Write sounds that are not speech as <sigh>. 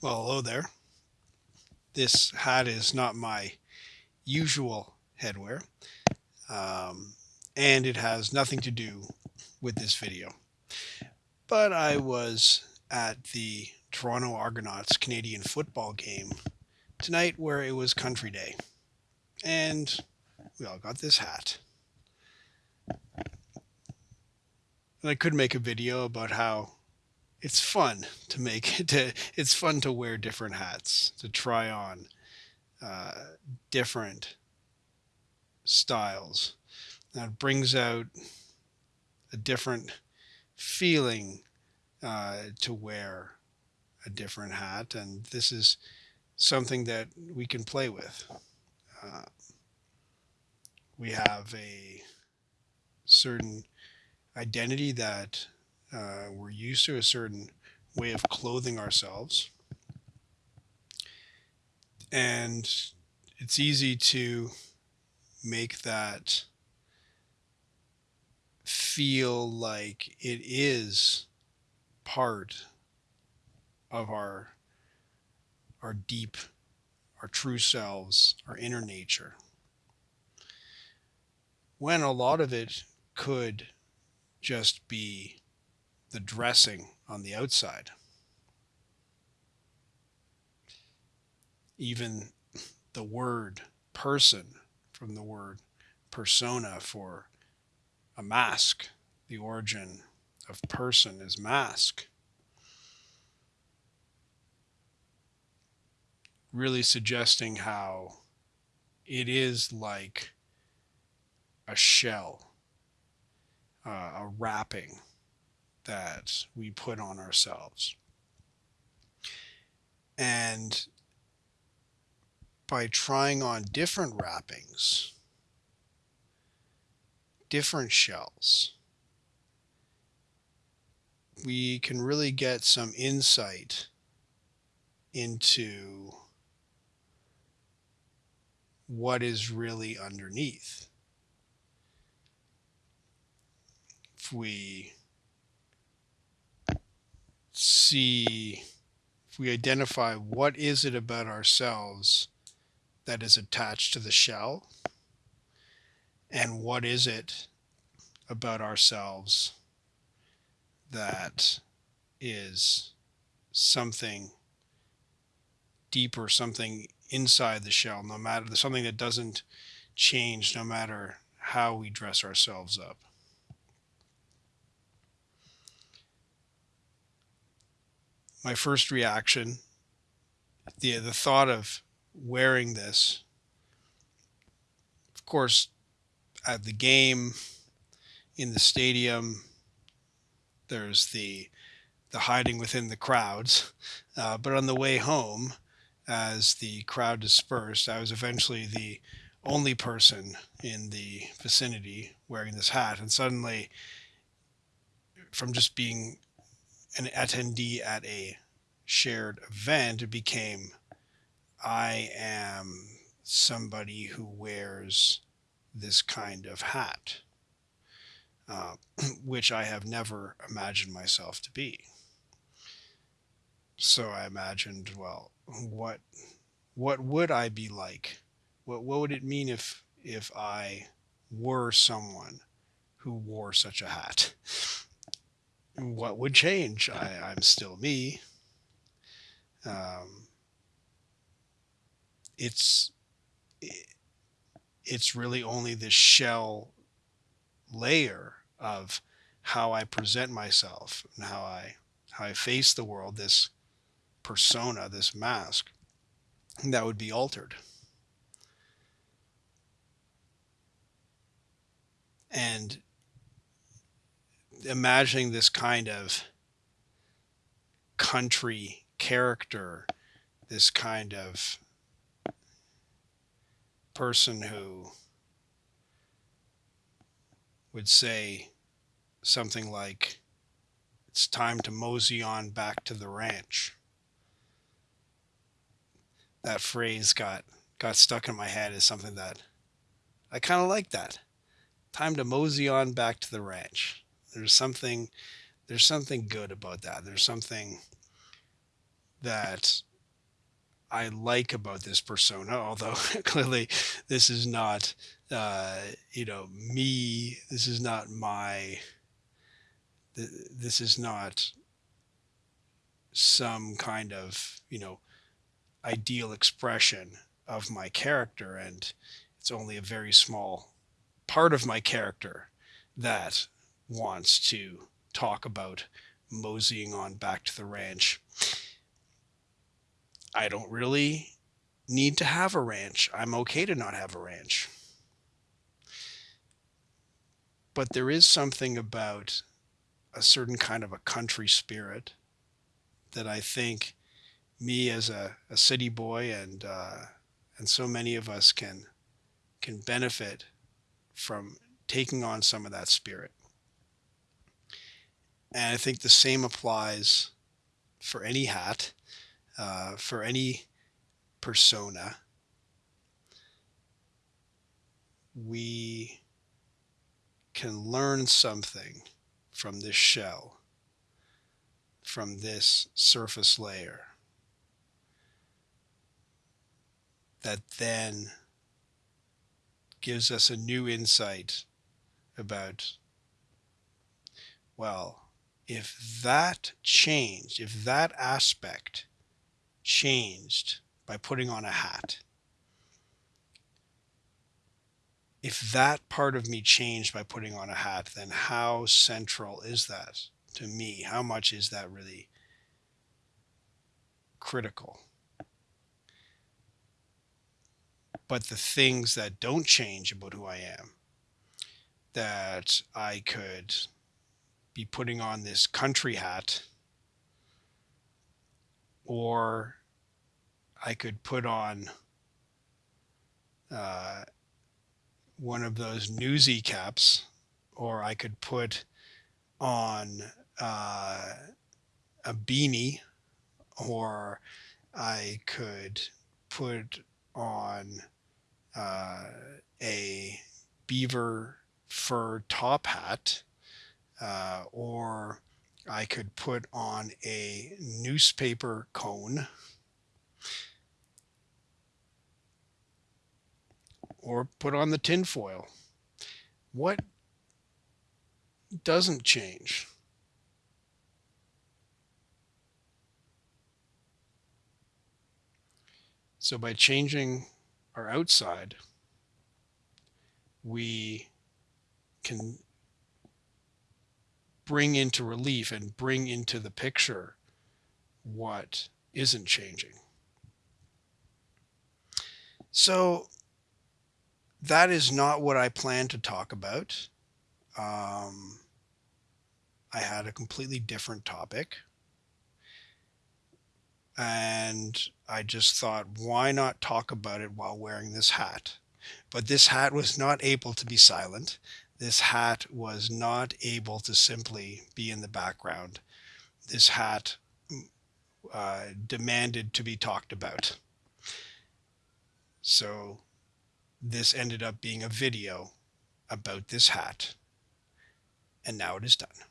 Well, hello there. This hat is not my usual headwear, um, and it has nothing to do with this video. But I was at the Toronto Argonauts Canadian football game tonight where it was country day, and we all got this hat. And I could make a video about how it's fun to make <laughs> to it's fun to wear different hats to try on uh, different styles. That brings out a different feeling uh, to wear a different hat and this is something that we can play with. Uh, we have a certain identity that uh, we're used to a certain way of clothing ourselves. And it's easy to make that feel like it is part of our our deep our true selves our inner nature when a lot of it could just be the dressing on the outside. Even the word person from the word persona for a mask, the origin of person is mask. Really suggesting how it is like a shell, uh, a wrapping that we put on ourselves. And by trying on different wrappings, different shells, we can really get some insight into what is really underneath. If we see if we identify what is it about ourselves that is attached to the shell and what is it about ourselves that is something deeper something inside the shell no matter something that doesn't change no matter how we dress ourselves up my first reaction, the the thought of wearing this, of course, at the game, in the stadium, there's the the hiding within the crowds, uh, but on the way home, as the crowd dispersed, I was eventually the only person in the vicinity wearing this hat, and suddenly, from just being an attendee at a shared event, it became I am somebody who wears this kind of hat, uh, <clears throat> which I have never imagined myself to be. So I imagined, well, what what would I be like? What what would it mean if if I were someone who wore such a hat? <laughs> what would change? I, I'm still me. Um, it's it's really only the shell layer of how I present myself and how I how I face the world. This persona, this mask, that would be altered. And imagining this kind of country character, this kind of person who would say something like, It's time to mosey on back to the ranch. That phrase got got stuck in my head as something that I kind of like that. Time to mosey on back to the ranch. There's something there's something good about that. There's something that I like about this persona, although <laughs> clearly this is not, uh, you know, me. This is not my. th- This is not some kind of, you know, ideal expression of my character, and it's only a very small part of my character that wants to talk about moseying on back to the ranch. I don't really need to have a ranch. I'm okay to not have a ranch. But there is something about a certain kind of a country spirit that I think me as a, a city boy and uh, and so many of us can can benefit from taking on some of that spirit. And I think the same applies for any hat, uh, for any persona. We can learn something from this shell, from this surface layer, that then gives us a new insight about, well, if that changed, if that aspect changed by putting on a hat, if that part of me changed by putting on a hat, then how central is that to me? How much is that really critical? But the things that don't change about who I am, that I could be putting on this country hat, or I could put on uh, one of those newsy caps, or I could put on uh, a beanie, or I could put on uh, a beaver fur top hat, uh, or I could put on a newspaper cone, or put on the tinfoil. What doesn't change? So by changing our outside, we can bring into relief and bring into the picture what isn't changing. So that is not what I plan to talk about. Um, I had a completely different topic. And I just thought, why not talk about it while wearing this hat? But this hat was not able to be silent. This hat was not able to simply be in the background. This hat uh, demanded to be talked about. So this ended up being a video about this hat. And now it is done.